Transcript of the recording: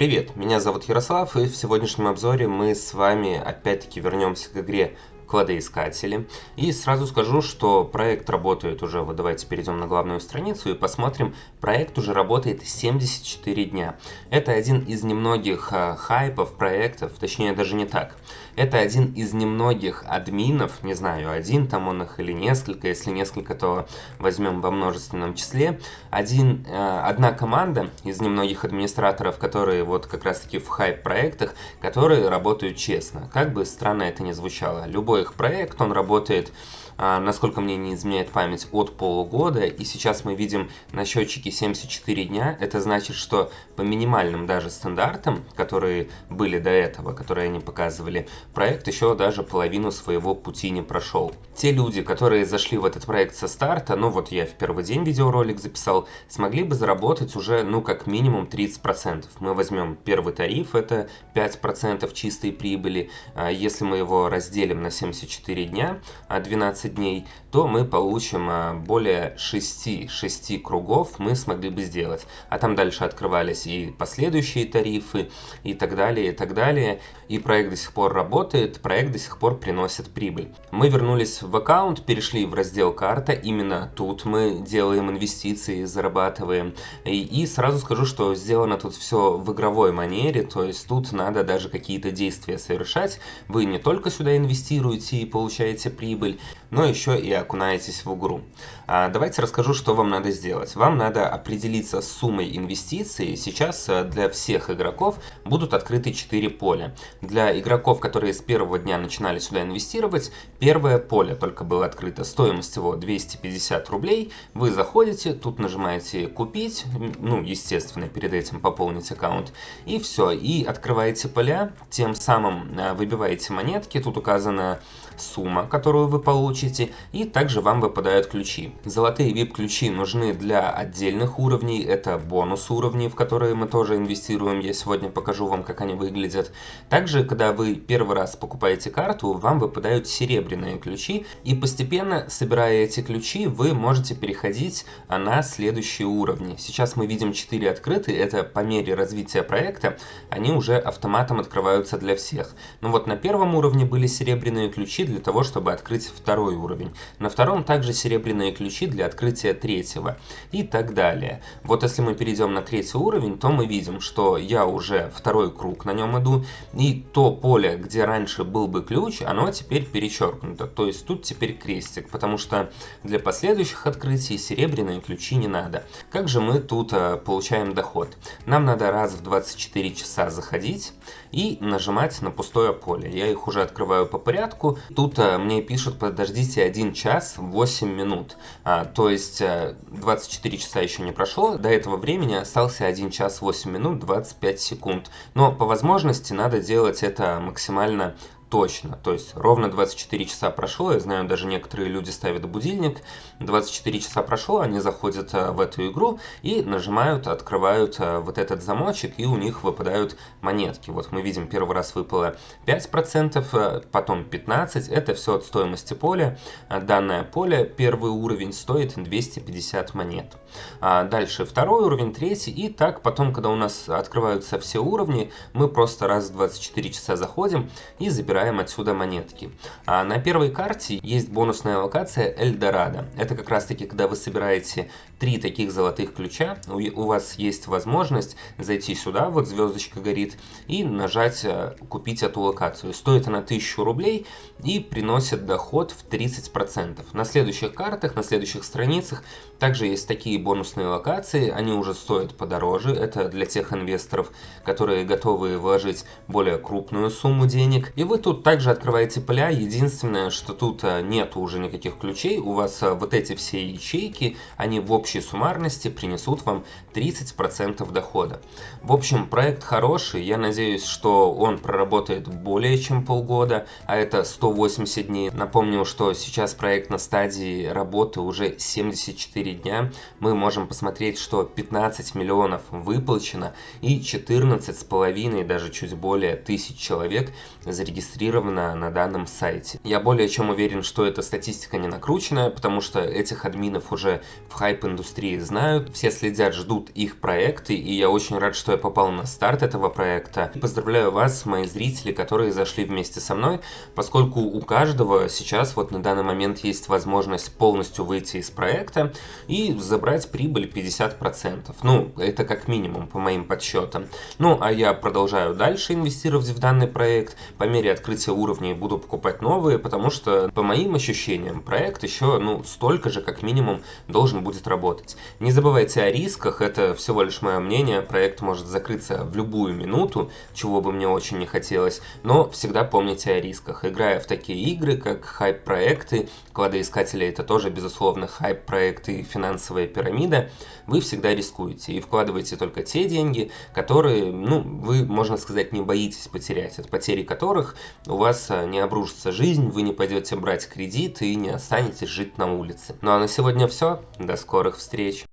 Привет, меня зовут Ярослав, и в сегодняшнем обзоре мы с вами опять-таки вернемся к игре кладоискатели. И сразу скажу, что проект работает уже, вот давайте перейдем на главную страницу и посмотрим, проект уже работает 74 дня. Это один из немногих а, хайпов проектов, точнее даже не так. Это один из немногих админов, не знаю, один там он их или несколько, если несколько, то возьмем во множественном числе. Один, э, одна команда из немногих администраторов, которые вот как раз таки в хайп-проектах, которые работают честно. Как бы странно это ни звучало. Любой их проект, он работает насколько мне не изменяет память, от полугода. И сейчас мы видим на счетчике 74 дня. Это значит, что по минимальным даже стандартам, которые были до этого, которые они показывали, проект еще даже половину своего пути не прошел. Те люди, которые зашли в этот проект со старта, ну вот я в первый день видеоролик записал, смогли бы заработать уже, ну как минимум 30%. Мы возьмем первый тариф, это 5% чистой прибыли. А если мы его разделим на 74 дня, 12 дней, то мы получим а, более 6, 6 кругов мы смогли бы сделать. А там дальше открывались и последующие тарифы, и так далее, и так далее. И проект до сих пор работает, проект до сих пор приносит прибыль. Мы вернулись в аккаунт, перешли в раздел карта, именно тут мы делаем инвестиции, зарабатываем. И, и сразу скажу, что сделано тут все в игровой манере, то есть тут надо даже какие-то действия совершать. Вы не только сюда инвестируете и получаете прибыль, но еще и окунаетесь в игру. А, давайте расскажу, что вам надо сделать. Вам надо определиться с суммой инвестиций. Сейчас э, для всех игроков будут открыты 4 поля. Для игроков, которые с первого дня начинали сюда инвестировать, первое поле только было открыто. Стоимость его 250 рублей. Вы заходите, тут нажимаете «Купить», ну, естественно, перед этим пополнить аккаунт, и все. И открываете поля, тем самым э, выбиваете монетки. Тут указана сумма, которую вы получите, и также вам выпадают ключи. Золотые VIP-ключи нужны для отдельных уровней, это бонус уровней, в которые мы тоже инвестируем, я сегодня покажу вам, как они выглядят. Также, когда вы первый раз покупаете карту, вам выпадают серебряные ключи, и постепенно, собирая эти ключи, вы можете переходить на следующие уровни. Сейчас мы видим 4 открытые, это по мере развития проекта, они уже автоматом открываются для всех. Ну вот на первом уровне были серебряные ключи, для того, чтобы открыть второй уровень. На втором также серебряные ключи для открытия третьего и так далее. Вот если мы перейдем на третий уровень, то мы видим, что я уже второй круг на нем иду, и то поле, где раньше был бы ключ, оно теперь перечеркнуто. То есть тут теперь крестик, потому что для последующих открытий серебряные ключи не надо. Как же мы тут а, получаем доход? Нам надо раз в 24 часа заходить и нажимать на пустое поле. Я их уже открываю по порядку. Тут а, мне пишут, подождите 1 час 8 минут. А, то есть а, 24 часа еще не прошло. До этого времени остался 1 час 8 минут 25 секунд. Но по возможности надо делать это максимально точно. То есть ровно 24 часа прошло, я знаю, даже некоторые люди ставят будильник, 24 часа прошло, они заходят э, в эту игру и нажимают, открывают э, вот этот замочек, и у них выпадают монетки. Вот мы видим, первый раз выпало 5%, э, потом 15%, это все от стоимости поля. Данное поле, первый уровень, стоит 250 монет. Дальше второй уровень, третий, и так потом, когда у нас открываются все уровни, мы просто раз в 24 часа заходим и забираем забираем отсюда монетки. А на первой карте есть бонусная локация Эльдорадо. Это как раз таки, когда вы собираете три таких золотых ключа, у вас есть возможность зайти сюда, вот звездочка горит, и нажать э, «Купить эту локацию». Стоит она 1000 рублей и приносит доход в 30%. На следующих картах, на следующих страницах также есть такие бонусные локации, они уже стоят подороже. Это для тех инвесторов, которые готовы вложить более крупную сумму денег. И вы тут тут также открываете поля. Единственное, что тут э, нет уже никаких ключей. У вас э, вот эти все ячейки, они в общей суммарности принесут вам 30% дохода. В общем, проект хороший. Я надеюсь, что он проработает более чем полгода, а это 180 дней. Напомню, что сейчас проект на стадии работы уже 74 дня. Мы можем посмотреть, что 15 миллионов выплачено и 14 с половиной, даже чуть более тысяч человек зарегистрировано зарегистрировано на данном сайте. Я более чем уверен, что эта статистика не накрученная, потому что этих админов уже в хайп-индустрии знают, все следят, ждут их проекты, и я очень рад, что я попал на старт этого проекта. Поздравляю вас, мои зрители, которые зашли вместе со мной, поскольку у каждого сейчас вот на данный момент есть возможность полностью выйти из проекта и забрать прибыль 50%. Ну, это как минимум по моим подсчетам. Ну, а я продолжаю дальше инвестировать в данный проект. По мере открытия уровней буду покупать новые, потому что, по моим ощущениям, проект еще, ну, столько же, как минимум, должен будет работать. Не забывайте о рисках, это всего лишь мое мнение. Проект может закрыться в любую минуту, чего бы мне очень не хотелось, но всегда помните о рисках. Играя в такие игры, как хайп-проекты, кладоискатели это тоже, безусловно, хайп-проекты и финансовая пирамида, вы всегда рискуете и вкладываете только те деньги, которые, ну, вы, можно сказать, не боитесь потерять, от потери которых у вас а, не обрушится жизнь, вы не пойдете брать кредит и не останетесь жить на улице. Ну а на сегодня все, до скорых встреч!